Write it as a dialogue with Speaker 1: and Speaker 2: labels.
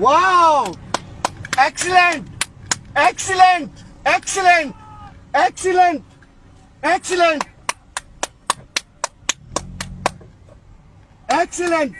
Speaker 1: Wow! Excellent! Excellent! Excellent! Excellent! Excellent! Excellent!